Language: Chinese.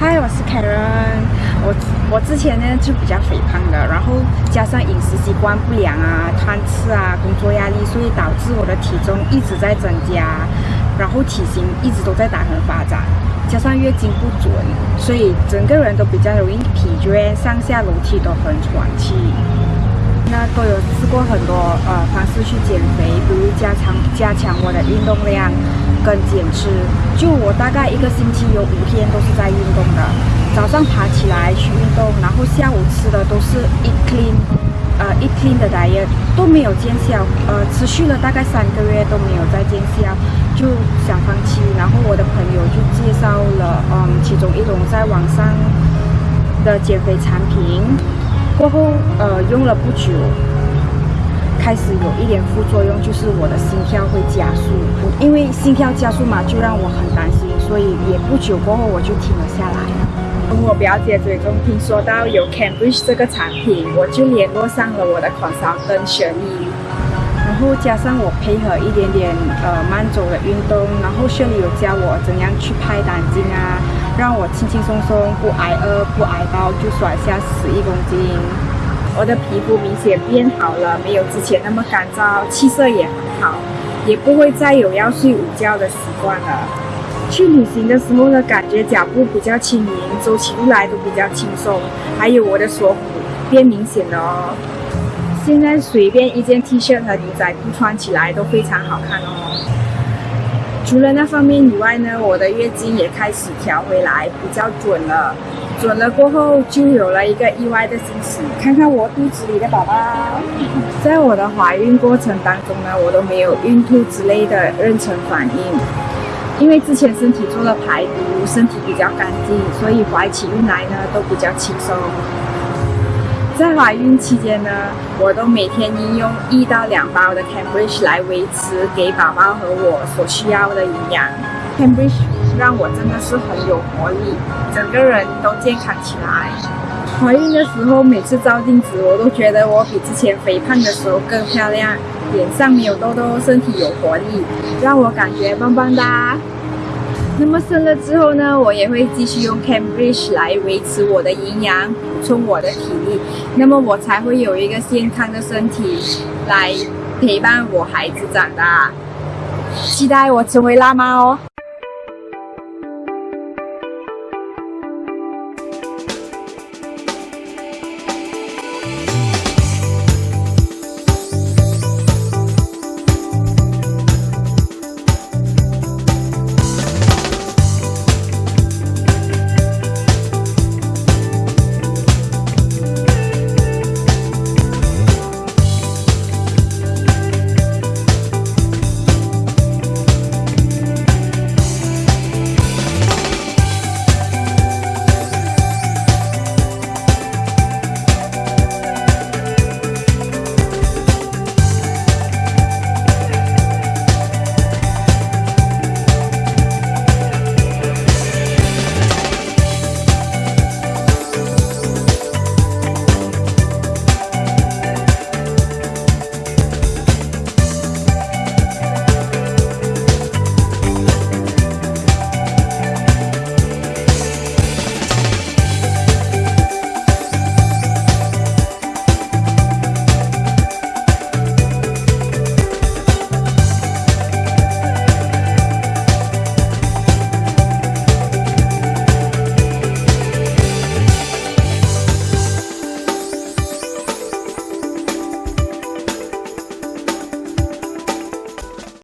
嗨，我是 Karen。我我之前呢就比较肥胖的，然后加上饮食习惯不良啊、贪吃啊、工作压力，所以导致我的体重一直在增加，然后体型一直都在打横发展，加上月经不准，所以整个人都比较容易疲倦，上下楼梯都很喘气。那都有试过很多呃方式去减肥，比如加强加强我的运动量跟减脂。就我大概一个星期有五天都是在运动的，早上爬起来去运动，然后下午吃的都是一天呃一天的 diet 都没有见效，呃持续了大概三个月都没有再见效，就想放弃。然后我的朋友就介绍了嗯其中一种在网上的减肥产品。过后，呃，用了不久，开始有一点副作用，就是我的心跳会加速。因为心跳加速嘛，就让我很担心，所以也不久过后我就停了下来。从我表姐嘴中听说到有 Cambridge 这个产品，我就联络上了我的 consultant 轩怡。然后加上我配合一点点呃慢走的运动，然后轩怡有教我怎样去拍胆经啊。让我轻轻松松，不挨饿，不挨刀，就甩下十一公斤。我的皮肤明显变好了，没有之前那么干燥，气色也很好，也不会再有要睡午觉的习惯了。去旅行的时候呢，感觉脚步比较轻盈，走起路来都比较轻松，还有我的锁骨变明显了哦。现在随便一件 T 恤和牛仔裤穿起来都非常好看哦。除了那方面以外呢，我的月经也开始调回来，比较准了。准了过后，就有了一个意外的惊喜，看看我肚子里的宝宝。在我的怀孕过程当中呢，我都没有孕吐之类的妊娠反应，因为之前身体做了排毒，身体比较干净，所以怀起孕来呢都比较轻松。在怀孕期间呢，我都每天应用一到两包的 Cambridge 来维持给宝宝和我所需要的营养。Cambridge 让我真的是很有活力，整个人都健康起来。怀孕的时候，每次照镜子，我都觉得我比之前肥胖的时候更漂亮，脸上没有痘痘，身体有活力，让我感觉棒棒哒。那么生了之后呢，我也会继续用 Cambridge 来维持我的营养，补充我的体力，那么我才会有一个健康的身体来陪伴我孩子长大。期待我成为辣妈哦！